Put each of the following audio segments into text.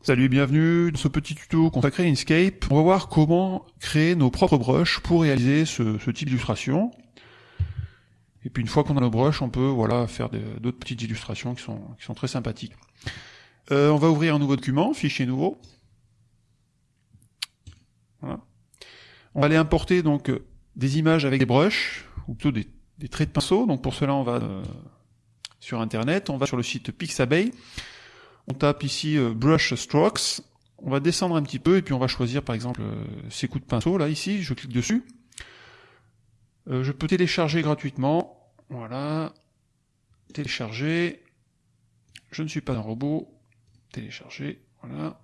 Salut et bienvenue dans ce petit tuto consacré à Inkscape. On va voir comment créer nos propres brushes pour réaliser ce, type d'illustration. Et puis une fois qu'on a nos brushes, on peut voilà faire d'autres petites illustrations qui sont, très sympathiques. Euh, on va ouvrir un nouveau document, fichier nouveau. On va aller importer donc des images avec des brushes, ou plutôt des, traits de pinceau. Donc pour cela, on va euh, sur Internet, on va sur le site Pixabay. On tape ici euh, Brush Strokes. On va descendre un petit peu et puis on va choisir par exemple euh, ces coups de pinceau là ici. Je clique dessus. Euh, je peux télécharger gratuitement. Voilà. Télécharger. Je ne suis pas un robot. Télécharger. Voilà.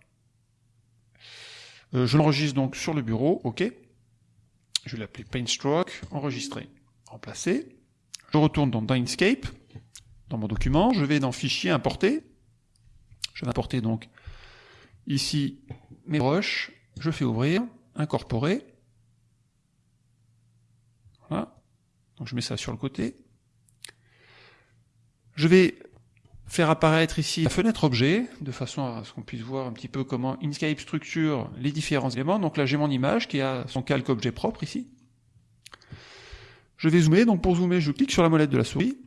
je l'enregistre donc sur le bureau. OK. Je vais l'appeler Paintstroke. Enregistrer. Remplacer. Je retourne dans Inkscape. Dans mon document. Je vais dans Fichier, Importer. Je vais importer donc ici mes brushes, je fais ouvrir, incorporer. Voilà. Donc je mets ça sur le côté. Je vais faire apparaître ici la fenêtre objet, de façon à ce qu'on puisse voir un petit peu comment Inkscape structure les différents éléments. Donc là j'ai mon image qui a son calque objet propre ici. Je vais zoomer, donc pour zoomer je clique sur la molette de la souris,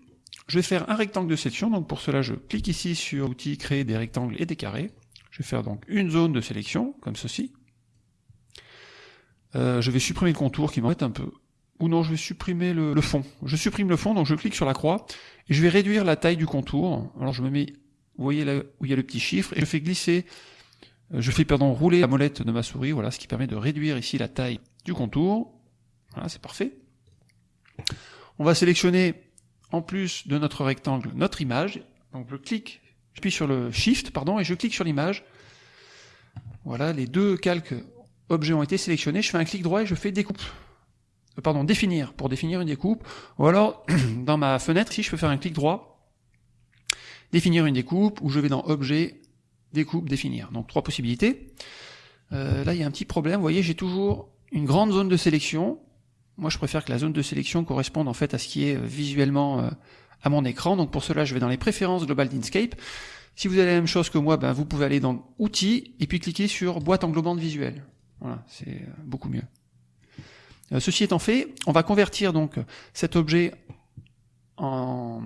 je vais faire un rectangle de sélection, donc pour cela je clique ici sur outil créer des rectangles et des carrés. Je vais faire donc une zone de sélection, comme ceci. Euh, je vais supprimer le contour qui m'embête un peu. Ou non, je vais supprimer le, fond. Je supprime le fond, donc je clique sur la croix, et je vais réduire la taille du contour. Alors je me mets, vous voyez là où il y a le petit chiffre, et je fais glisser, euh, je fais pardon rouler la molette de ma souris, voilà, ce qui permet de réduire ici la taille du contour. Voilà, c'est parfait. On va sélectionner en plus de notre rectangle, notre image. Donc je clique, je puis sur le Shift, pardon, et je clique sur l'image. Voilà, les deux calques objets ont été sélectionnés. Je fais un clic droit et je fais découpe. Euh, pardon, définir, pour définir une découpe. Ou alors, dans ma fenêtre, ici, je peux faire un clic droit, définir une découpe, ou je vais dans Objet, découpe, définir. Donc trois possibilités. Euh, là, il y a un petit problème. Vous voyez, j'ai toujours une grande zone de sélection moi, je préfère que la zone de sélection corresponde en fait à ce qui est euh, visuellement euh, à mon écran. Donc pour cela, je vais dans les préférences globales d'Inkscape. Si vous avez la même chose que moi, ben, vous pouvez aller dans Outils et puis cliquer sur Boîte englobante visuelle. Voilà, c'est euh, beaucoup mieux. ceci étant fait, on va convertir donc cet objet en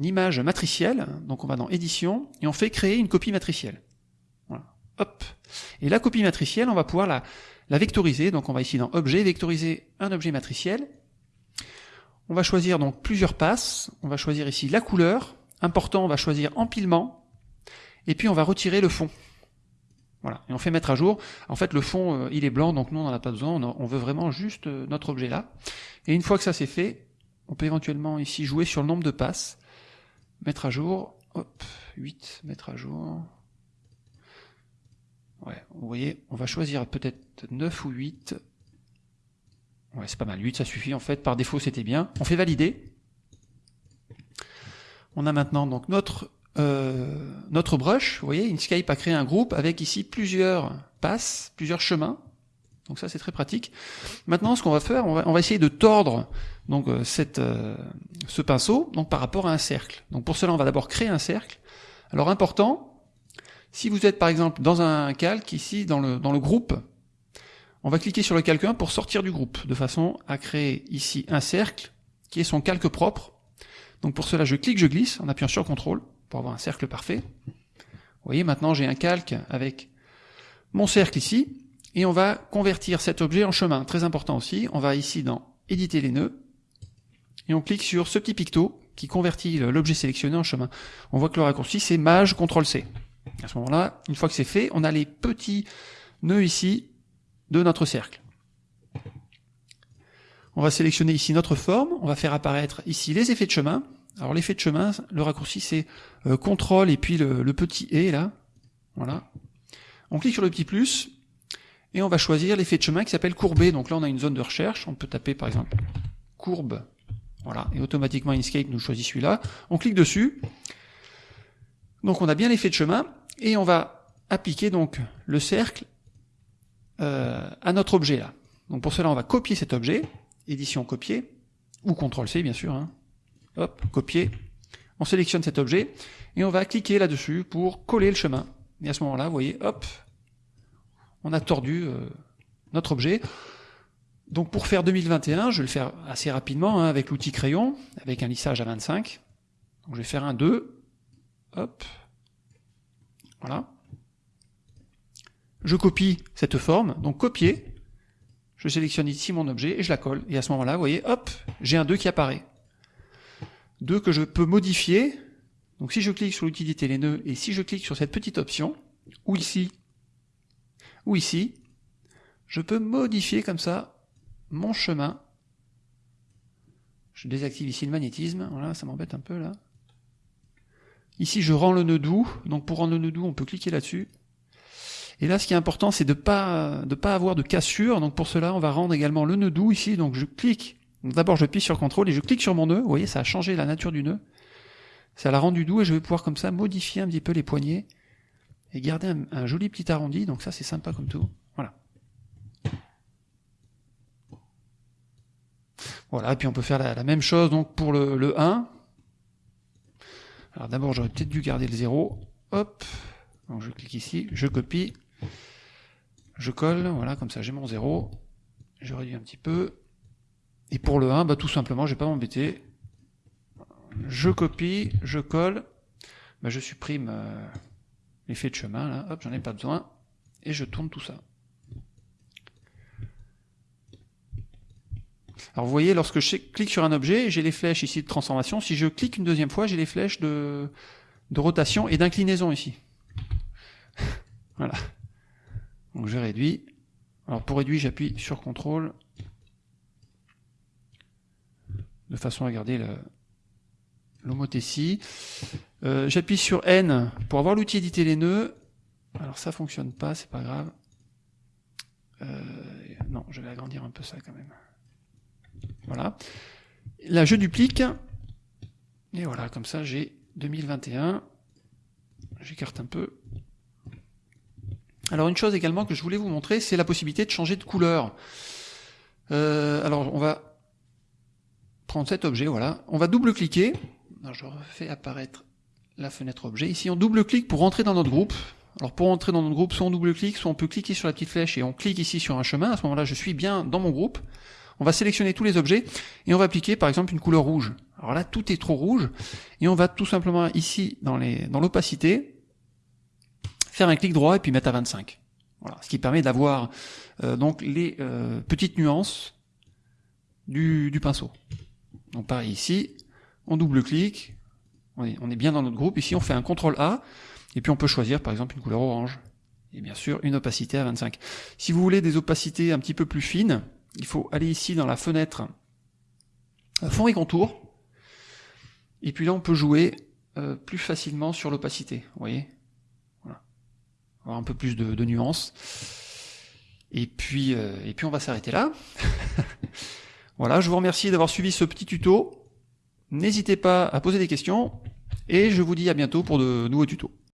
image matricielle. Donc on va dans Édition et on fait créer une copie matricielle. Hop. Et la copie matricielle, on va pouvoir la, la vectoriser. Donc on va ici dans Objet, vectoriser un objet matriciel. On va choisir donc plusieurs passes. On va choisir ici la couleur. Important, on va choisir empilement. Et puis on va retirer le fond. Voilà, et on fait mettre à jour. En fait, le fond, euh, il est blanc, donc nous, on n'en a pas besoin. On, veut vraiment juste euh, notre objet là. Et une fois que ça c'est fait, on peut éventuellement ici jouer sur le nombre de passes. Mettre à jour. Hop, 8, mettre à jour. Ouais, vous voyez, on va choisir peut-être 9 ou 8. Ouais, c'est pas mal. 8, ça suffit. En fait, par défaut, c'était bien. On fait valider. On a maintenant donc notre euh, notre brush. Vous voyez, Inkscape a créé un groupe avec ici plusieurs passes, plusieurs chemins. Donc ça, c'est très pratique. Maintenant, ce qu'on va faire, on va, essayer de tordre donc euh, cette, euh, ce pinceau donc par rapport à un cercle. Donc pour cela, on va d'abord créer un cercle. Alors important, si vous êtes par exemple dans un calque, ici dans le, dans le groupe, on va cliquer sur le calque 1 pour sortir du groupe, de façon à créer ici un cercle qui est son calque propre. Donc pour cela, je clique, je glisse en appuyant sur CTRL pour avoir un cercle parfait. Vous voyez, maintenant j'ai un calque avec mon cercle ici, et on va convertir cet objet en chemin. Très important aussi, on va ici dans éditer les nœuds, et on clique sur ce petit picto qui convertit l'objet sélectionné en chemin. On voit que le raccourci c'est Maj CTRL C. À ce moment-là, une fois que c'est fait, on a les petits nœuds ici de notre cercle. On va sélectionner ici notre forme, on va faire apparaître ici les effets de chemin. Alors l'effet de chemin, le raccourci c'est euh, CTRL et puis le, petit E là. Voilà. On clique sur le petit plus et on va choisir l'effet de chemin qui s'appelle courbé. Donc là on a une zone de recherche, on peut taper par exemple courbe. Voilà, et automatiquement Inkscape nous choisit celui-là. On clique dessus. Donc on a bien l'effet de chemin et on va appliquer donc le cercle euh, à notre objet là. Donc pour cela, on va copier cet objet, édition copier, ou CTRL-C bien sûr. Hein. Hop, copier. On sélectionne cet objet et on va cliquer là-dessus pour coller le chemin. Et à ce moment-là, vous voyez, hop, on a tordu euh, notre objet. Donc pour faire 2021, je vais le faire assez rapidement hein, avec l'outil crayon, avec un lissage à 25. Donc je vais faire un 2. Hop. Voilà. Je copie cette forme, donc copier. Je sélectionne ici mon objet et je la colle. Et à ce moment-là, vous voyez, hop, j'ai un 2 qui apparaît. 2 que je peux modifier. Donc si je clique sur l'utilité les nœuds et si je clique sur cette petite option, ou ici, ou ici, je peux modifier comme ça mon chemin. Je désactive ici le magnétisme, voilà, ça m'embête un peu là. Ici, je rends le nœud doux, donc pour rendre le nœud doux, on peut cliquer là-dessus. Et là, ce qui est important, c'est de pas de pas avoir de cassure. Donc pour cela, on va rendre également le nœud doux ici. Donc je clique D'abord, je plie sur CTRL et je clique sur mon nœud. Vous voyez, ça a changé la nature du nœud. Ça l'a rendu doux et je vais pouvoir comme ça modifier un petit peu les poignées et garder un, joli petit arrondi. Donc ça, c'est sympa comme tout. Voilà. Voilà, et puis on peut faire la, même chose donc pour le, le 1. Alors d'abord, j'aurais peut-être dû garder le 0. Hop. Donc je clique ici, je copie, je colle, voilà, comme ça j'ai mon 0. Je réduis un petit peu. Et pour le 1, bah, tout simplement, je vais pas m'embêter. Je copie, je colle, bah, je supprime euh, l'effet de chemin, là, hop, j'en ai pas besoin, et je tourne tout ça. Alors vous voyez, lorsque je clique sur un objet, j'ai les flèches ici de transformation. Si je clique une deuxième fois, j'ai les flèches de, de rotation et d'inclinaison ici. voilà. Donc je réduis. Alors pour réduire, j'appuie sur CTRL de façon à garder l'homothétie. Euh, J'appuie sur N pour avoir l'outil éditer les nœuds. Alors ça fonctionne pas, c'est pas grave. Euh, non, je vais agrandir un peu ça quand même. Voilà. Là, je duplique. Et voilà, comme ça, j'ai 2021. J'écarte un peu. Alors une chose également que je voulais vous montrer, c'est la possibilité de changer de couleur. Euh, alors on va prendre cet objet, voilà. On va double-cliquer. Je refais apparaître la fenêtre objet. Ici, on double-clique pour rentrer dans notre groupe. Alors pour entrer dans notre groupe, soit on double-clique, soit on peut cliquer sur la petite flèche et on clique ici sur un chemin. À ce moment-là, je suis bien dans mon groupe. On va sélectionner tous les objets et on va appliquer par exemple une couleur rouge. Alors là, tout est trop rouge et on va tout simplement ici dans l'opacité faire un clic droit et puis mettre à 25. Voilà, ce qui permet d'avoir euh, donc les euh, petites nuances du, du pinceau. Donc pareil ici, on double-clique, on est, bien dans notre groupe. Ici, on fait un CTRL A, et puis on peut choisir par exemple une couleur orange. Et bien sûr, une opacité à 25. Si vous voulez des opacités un petit peu plus fines, il faut aller ici dans la fenêtre euh, fond et contour. Et puis là, on peut jouer euh, plus facilement sur l'opacité. Vous voyez voilà. Avoir un peu plus de, de nuances. Et puis, euh, et puis on va s'arrêter là. Voilà, je vous remercie d'avoir suivi ce petit tuto. N'hésitez pas à poser des questions et je vous dis à bientôt pour de nouveaux tutos.